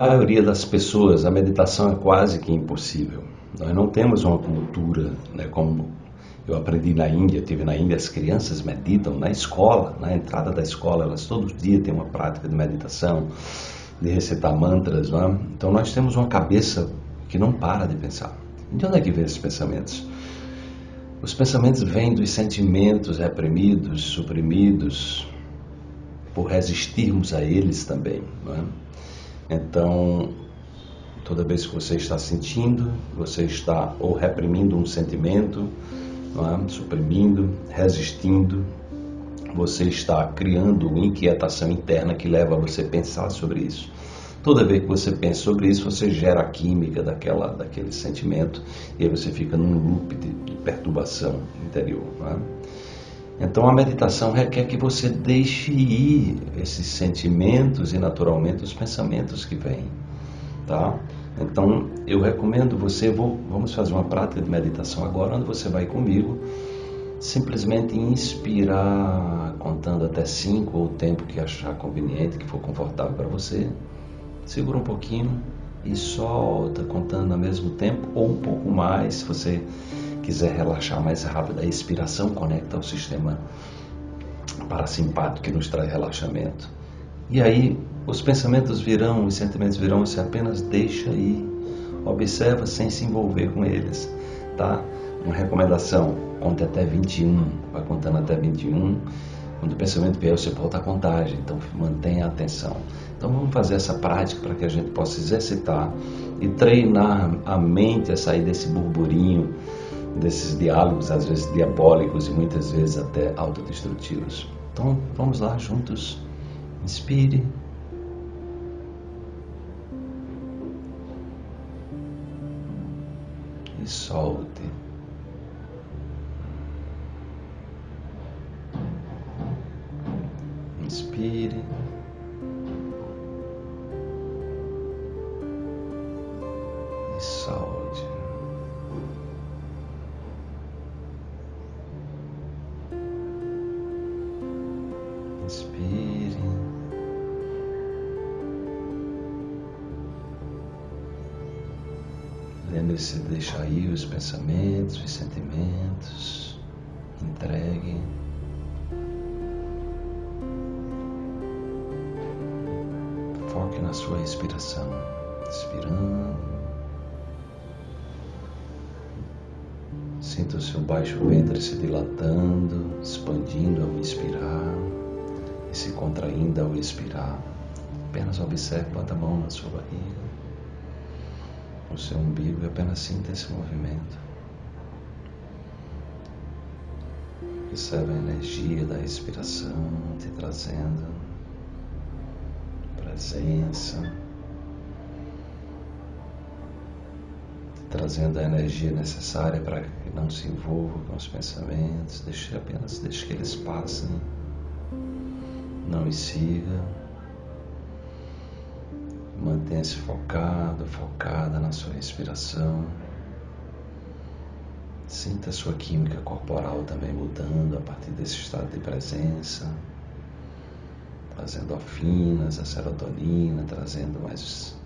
A maioria das pessoas, a meditação é quase que impossível. Nós não temos uma cultura, né, como eu aprendi na Índia, tive na Índia, as crianças meditam na escola, na entrada da escola, elas todos os dias têm uma prática de meditação, de recitar mantras. Não é? Então nós temos uma cabeça que não para de pensar. De onde é que vem esses pensamentos? Os pensamentos vêm dos sentimentos reprimidos, suprimidos, por resistirmos a eles também. Não é? Então, toda vez que você está sentindo, você está ou reprimindo um sentimento, é? suprimindo, resistindo, você está criando uma inquietação interna que leva a você pensar sobre isso. Toda vez que você pensa sobre isso, você gera a química daquela, daquele sentimento e aí você fica num loop de, de perturbação interior. É? Então a meditação requer que você deixe ir esses sentimentos e naturalmente os pensamentos que vêm. Tá? Então eu recomendo você, vou, vamos fazer uma prática de meditação agora, onde você vai comigo simplesmente inspirar contando até cinco ou o tempo que achar conveniente, que for confortável para você segura um pouquinho e solta, contando ao mesmo tempo ou um pouco mais, se você quiser relaxar mais rápido. A expiração conecta ao sistema parasimpático que nos traz relaxamento. E aí os pensamentos virão, os sentimentos virão, você apenas deixa ir, observa sem se envolver com eles, tá? Uma recomendação, conte até 21, vai contando até 21 quando o pensamento vier, você volta a contagem, então mantenha a atenção. Então vamos fazer essa prática para que a gente possa exercitar e treinar a mente a sair desse burburinho, desses diálogos, às vezes diabólicos e muitas vezes até autodestrutivos. Então vamos lá juntos. Inspire. E solte. Inspire. E solte. Inspire. Lembre-se de deixar ir os pensamentos, os sentimentos. Entregue. Foque na sua respiração. Inspirando. Sinta o seu baixo ventre se dilatando, expandindo ao inspirar se contraindo ao expirar. Apenas observe, bota a mão na sua barriga, no seu umbigo e apenas sinta esse movimento. Observe a energia da respiração te trazendo presença, trazendo a energia necessária para que não se envolva com os pensamentos, deixe apenas deixe que eles passem, não os siga. Mantenha-se focado, focada na sua respiração. Sinta a sua química corporal também mudando a partir desse estado de presença trazendo afinas, a serotonina, trazendo mais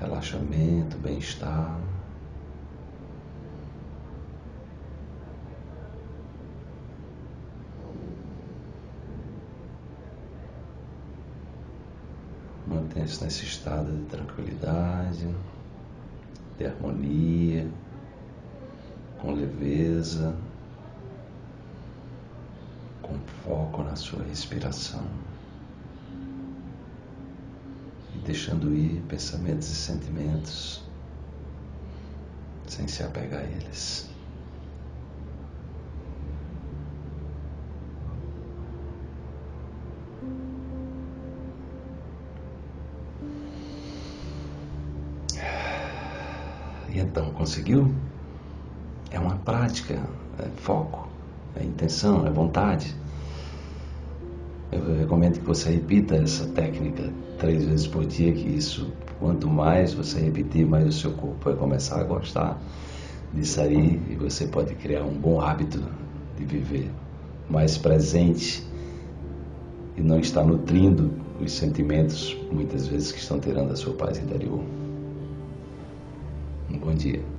relaxamento, bem-estar. Mantenha-se nesse estado de tranquilidade, de harmonia, com leveza, com foco na sua respiração deixando ir pensamentos e sentimentos sem se apegar a eles. E então, conseguiu? É uma prática, é foco, é intenção, é vontade. Eu recomendo que você repita essa técnica três vezes por dia, que isso, quanto mais você repetir, mais o seu corpo vai começar a gostar disso aí e você pode criar um bom hábito de viver mais presente e não estar nutrindo os sentimentos, muitas vezes, que estão tirando a sua paz interior. Um bom dia.